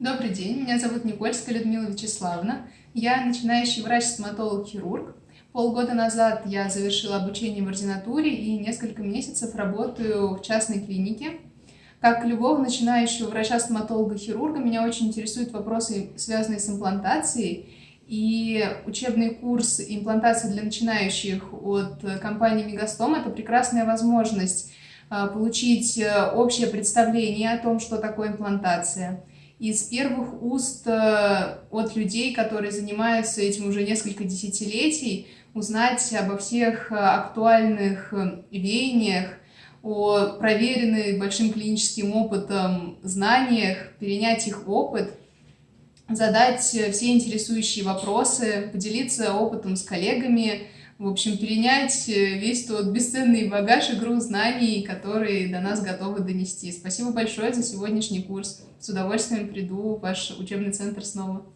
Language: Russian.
Добрый день, меня зовут Никольская Людмила Вячеславовна. Я начинающий врач-стоматолог-хирург. Полгода назад я завершила обучение в ординатуре и несколько месяцев работаю в частной клинике. Как любого начинающего врача-стоматолога-хирурга, меня очень интересуют вопросы, связанные с имплантацией. И учебный курс имплантации для начинающих от компании Мегастом – это прекрасная возможность а, получить э, общее представление о том, что такое имплантация. Из первых уст э, от людей, которые занимаются этим уже несколько десятилетий, узнать обо всех э, актуальных веяниях, о проверенных большим клиническим опытом знаниях, перенять их опыт – задать все интересующие вопросы, поделиться опытом с коллегами, в общем, перенять весь тот бесценный багаж и груз знаний, которые до нас готовы донести. Спасибо большое за сегодняшний курс. С удовольствием приду в ваш учебный центр снова.